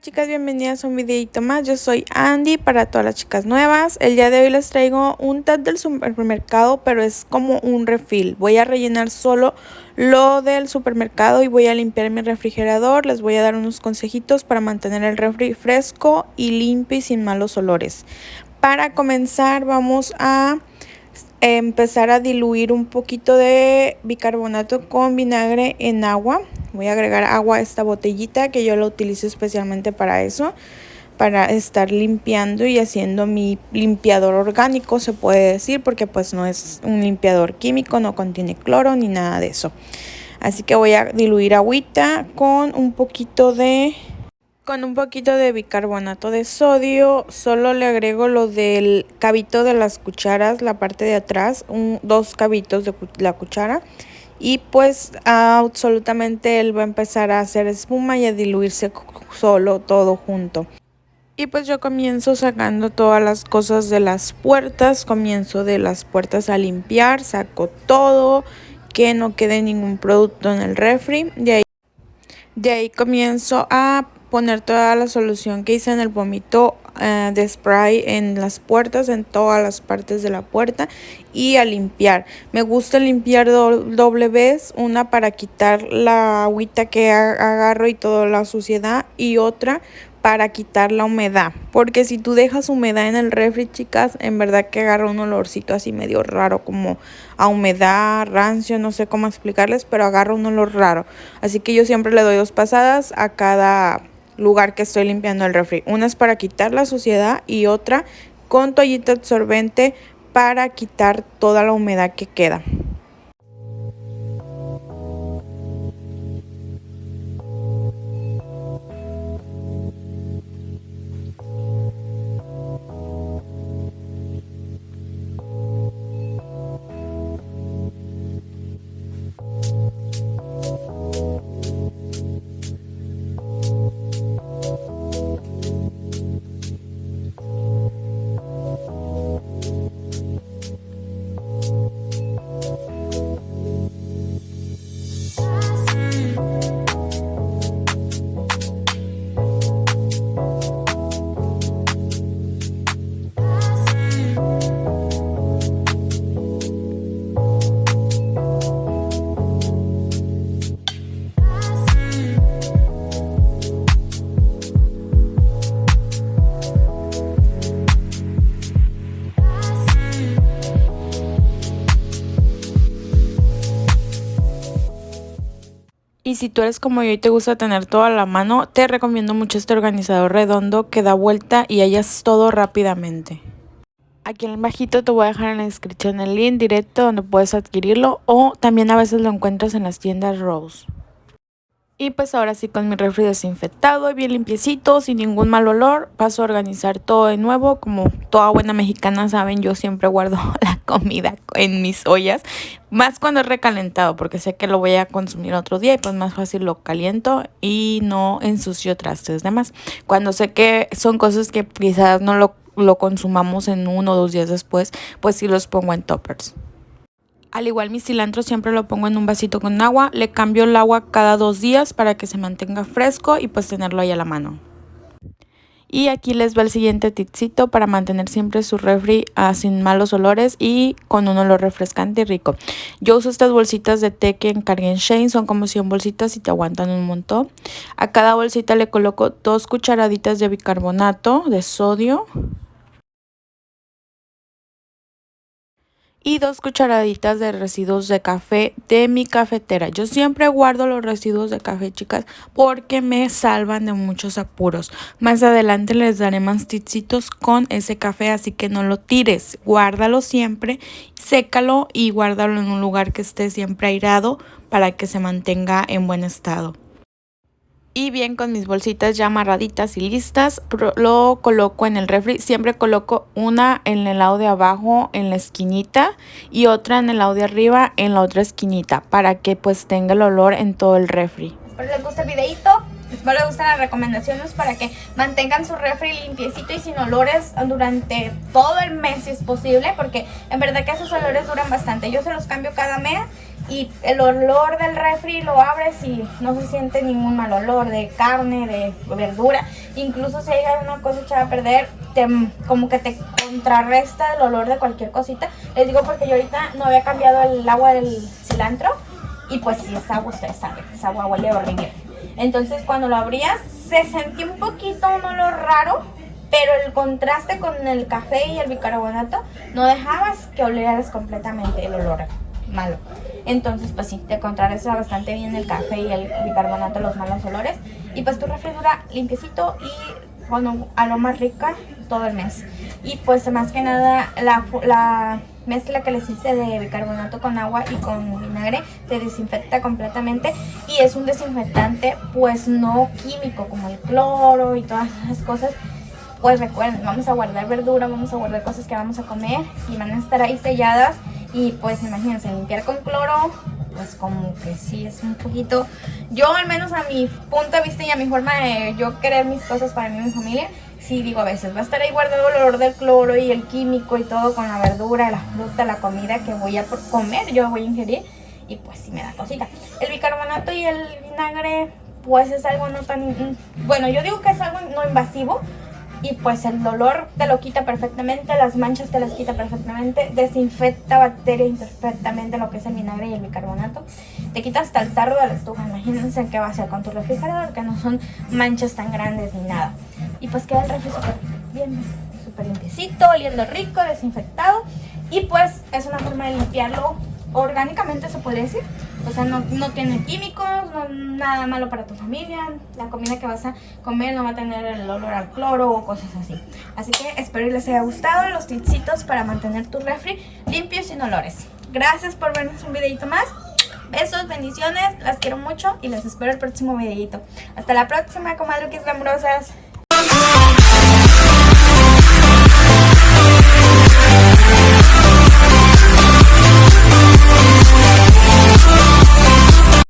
chicas, bienvenidas a un videito más, yo soy Andy para todas las chicas nuevas. El día de hoy les traigo un tag del supermercado, pero es como un refill Voy a rellenar solo lo del supermercado y voy a limpiar mi refrigerador. Les voy a dar unos consejitos para mantener el refri fresco y limpio y sin malos olores. Para comenzar vamos a empezar a diluir un poquito de bicarbonato con vinagre en agua. Voy a agregar agua a esta botellita que yo la utilizo especialmente para eso. Para estar limpiando y haciendo mi limpiador orgánico se puede decir porque pues no es un limpiador químico, no contiene cloro ni nada de eso. Así que voy a diluir agüita con un poquito de con un poquito de bicarbonato de sodio, solo le agrego lo del cabito de las cucharas, la parte de atrás, un, dos cabitos de la cuchara. Y pues absolutamente él va a empezar a hacer espuma y a diluirse solo todo junto. Y pues yo comienzo sacando todas las cosas de las puertas, comienzo de las puertas a limpiar, saco todo, que no quede ningún producto en el refri. De ahí, de ahí comienzo a poner toda la solución que hice en el vómito eh, de spray en las puertas, en todas las partes de la puerta y a limpiar. Me gusta limpiar doble vez, una para quitar la agüita que agarro y toda la suciedad y otra para quitar la humedad. Porque si tú dejas humedad en el refri, chicas, en verdad que agarra un olorcito así medio raro, como a humedad, rancio, no sé cómo explicarles, pero agarra un olor raro. Así que yo siempre le doy dos pasadas a cada lugar que estoy limpiando el refri. Una es para quitar la suciedad y otra con toallita absorbente para quitar toda la humedad que queda. Y si tú eres como yo y te gusta tener todo a la mano, te recomiendo mucho este organizador redondo que da vuelta y hallas todo rápidamente. Aquí en el bajito te voy a dejar en la descripción el link directo donde puedes adquirirlo o también a veces lo encuentras en las tiendas Rose. Y pues ahora sí con mi refri desinfectado y bien limpiecito, sin ningún mal olor, paso a organizar todo de nuevo. Como toda buena mexicana saben, yo siempre guardo la comida en mis ollas, más cuando es recalentado, porque sé que lo voy a consumir otro día y pues más fácil lo caliento y no ensucio trastes demás. Cuando sé que son cosas que quizás no lo, lo consumamos en uno o dos días después, pues sí los pongo en toppers. Al igual mi cilantro siempre lo pongo en un vasito con agua, le cambio el agua cada dos días para que se mantenga fresco y pues tenerlo ahí a la mano. Y aquí les va el siguiente tipcito para mantener siempre su refri ah, sin malos olores y con un olor refrescante y rico. Yo uso estas bolsitas de té que encargué en Shane, son como 100 bolsitas y te aguantan un montón. A cada bolsita le coloco dos cucharaditas de bicarbonato de sodio y dos cucharaditas de residuos de café de mi cafetera. Yo siempre guardo los residuos de café, chicas, porque me salvan de muchos apuros. Más adelante les daré más tipsitos con ese café, así que no lo tires. Guárdalo siempre, sécalo y guárdalo en un lugar que esté siempre airado para que se mantenga en buen estado y bien con mis bolsitas ya amarraditas y listas lo coloco en el refri. Siempre coloco una en el lado de abajo en la esquinita y otra en el lado de arriba en la otra esquinita para que pues tenga el olor en todo el refri. Espero les guste el videito espero les gusten las recomendaciones para que mantengan su refri limpiecito y sin olores durante todo el mes si es posible porque en verdad que esos olores duran bastante. Yo se los cambio cada mes y el olor del refri lo abres y no se siente ningún mal olor de carne, de verdura. Incluso si hay una cosa echada a perder, te, como que te contrarresta el olor de cualquier cosita. Les digo porque yo ahorita no había cambiado el agua del cilantro y pues si es agua, ustedes saben, esa agua huele horrible. Entonces cuando lo abrías se sentía un poquito un olor raro, pero el contraste con el café y el bicarbonato no dejabas que olieras completamente el olor malo. Entonces, pues sí, te contrarresta bastante bien el café y el bicarbonato, los malos olores. Y pues tu refri dura limpiecito y bueno, a lo más rica todo el mes. Y pues más que nada la, la mezcla que les hice de bicarbonato con agua y con vinagre te desinfecta completamente y es un desinfectante pues no químico como el cloro y todas esas cosas pues recuerden, vamos a guardar verdura, vamos a guardar cosas que vamos a comer y van a estar ahí selladas y pues imagínense, limpiar con cloro, pues como que sí es un poquito... Yo al menos a mi punto de vista y a mi forma de yo querer mis cosas para mí y mi familia, sí digo a veces, va a estar ahí guardado el olor del cloro y el químico y todo con la verdura, la fruta, la comida que voy a comer, yo voy a ingerir y pues sí me da cosita. El bicarbonato y el vinagre pues es algo no tan... Bueno, yo digo que es algo no invasivo, y pues el dolor te lo quita perfectamente, las manchas te las quita perfectamente, desinfecta bacterias perfectamente lo que es el vinagre y el bicarbonato. Te quita hasta el sarro de la estufa, imagínense qué va a hacer con tu refrigerador, que no son manchas tan grandes ni nada. Y pues queda el refri súper bien, súper limpiecito, oliendo rico, desinfectado. Y pues es una forma de limpiarlo orgánicamente se podría decir. O sea, no, tiene químicos, no, nada malo para tu familia. La comida que vas a comer no va a tener el olor al cloro o cosas así. Así que espero que les haya gustado los tipsitos para mantener tu refri limpio y sin olores. Gracias por vernos un videito más. Besos, bendiciones, las quiero mucho y les espero el próximo videito. Hasta la próxima, comadruquis glamurosas.